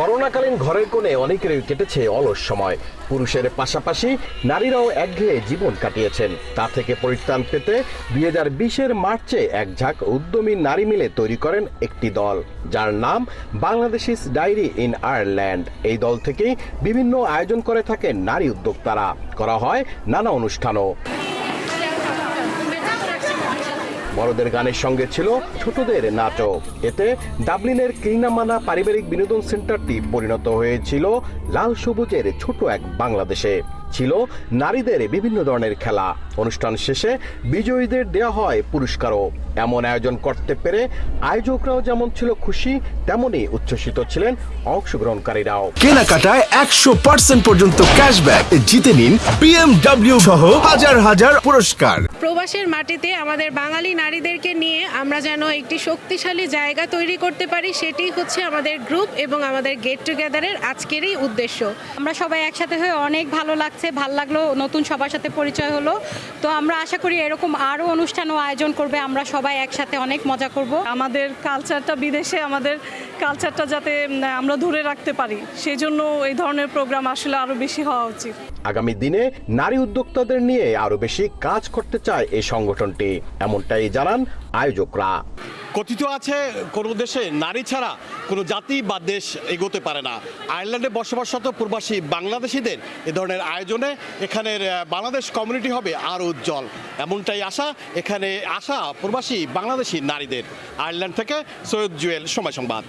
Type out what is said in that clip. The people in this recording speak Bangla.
করোনাকালীন ঘরের কোণে অনেকেরই কেটেছে অলস সময়। পুরুষের পাশাপাশি নারীরাও একঘেয়ে জীবন কাটিয়েছেন। তা থেকে পরিত্রাণ পেতে দুই হাজার বিশের মার্চে এক ঝাঁক উদ্যমী নারী মিলে তৈরি করেন একটি দল, যার নাম বাংলাদেশিস ডায়েরি ইন আয়ারল্যান্ড। এই দল থেকেই বিভিন্ন আয়োজন করে থাকেন নারী উদ্যোক্তারা। করা হয় নানা অনুষ্ঠানও। বড়দের গানের সঙ্গে ছিল ছোটদের নাটক। এতে ডাবলিনের কিনামানা পারিবারিক বিনোদন সেন্টারটি পরিণত হয়েছিল লাল সবুজের ছোট এক বাংলাদেশে। ছিল নারীদের বিভিন্ন ধরনের খেলা। অনুষ্ঠান শেষে বিজয়ীদের দেওয়া হয় পুরস্কারও। এমন আয়োজন করতে পেরে আয়োজকরাও যেমন ছিল খুশি তেমনই উচ্ছ্বসিত ছিলেন অংশগ্রহণকারীরাও। কেনাকাটায় একশো পার্সেন্ট পর্যন্ত ক্যাশব্যাক জিতে নিন বিএমডব্লিউ সহ হাজার হাজার পুরস্কার। প্রবাসের মাটিতে আমাদের বাঙালি নারীদেরকে নিয়ে আমরা যেন একটি শক্তিশালী জায়গা তৈরি করতে পারি সেটি হচ্ছে আমাদের গ্রুপ এবং আমাদের গেট টুগেদারের আজকেরই উদ্দেশ্য। আমরা সবাই একসাথে হয়ে অনেক ভালো লাগছে। ভালো লাগল নতুন সবার সাথে পরিচয় হলো। তো আমরা আশা করি এরকম আরও অনুষ্ঠানও আয়োজন করবে। আমরা সবাই একসাথে অনেক মজা করব। আমাদের কালচারটা বিদেশে আমাদের কালচারটা যাতে আমরা ধরে রাখতে পারি। সেই জন্য এই ধরনের প্রোগ্রাম আসলে আরও বেশি হওয়া উচিত। আগামী দিনে নারী উদ্যোক্তাদের নিয়ে আরও বেশি কাজ করতে চায় এই সংগঠনটি। এমনটাই জানান আয়োজকরা। কথিত আছে, কোনো দেশে নারী ছাড়া কোনো জাতি বা দেশ এগোতে পারে না। আয়ারল্যান্ডে বসবাসরত প্রবাসী বাংলাদেশিদের এ ধরনের আয়োজনে এখানের বাংলাদেশ কমিউনিটি হবে আরও উজ্জ্বল। এমনটাই আশা, এখানে আসা প্রবাসী বাংলাদেশি নারীদের। আয়ারল্যান্ড থেকে সৈয়দ জুয়েল, সময় সংবাদ।